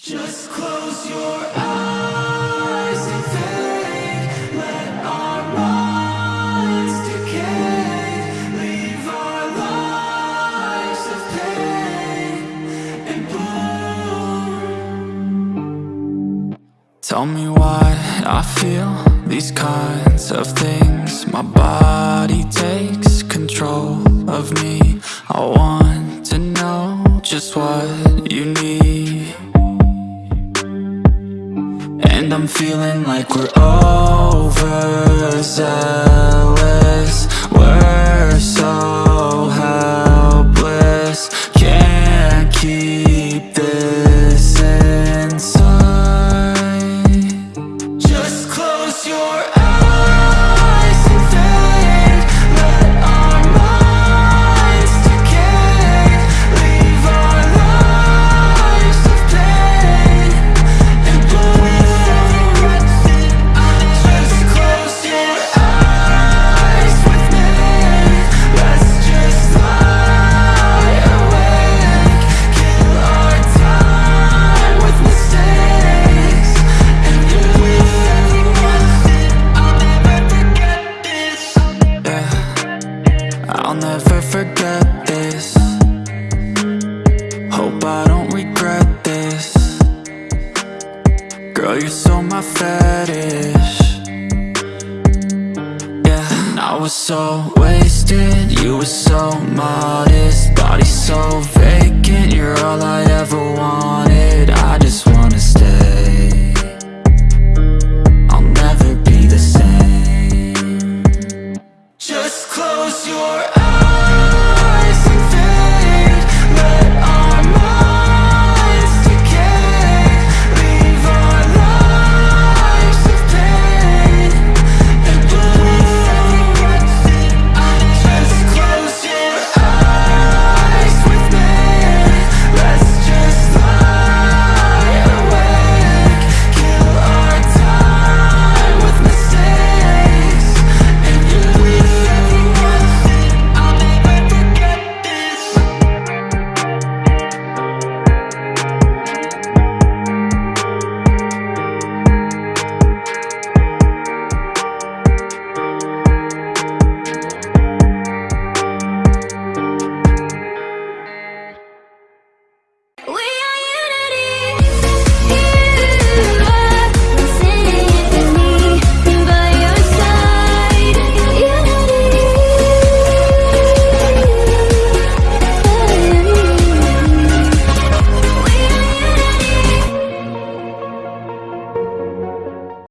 Just close your eyes and fade Let our minds decay. Leave our lives of pain and bloom Tell me why I feel these kinds of things. My body takes control of me. I want to know just what you need and I'm feeling like we're overzealous. We're so Girl, you're so my fetish. Yeah, and I was so wasted. You were so modest. Body so vacant. You're all I ever wanted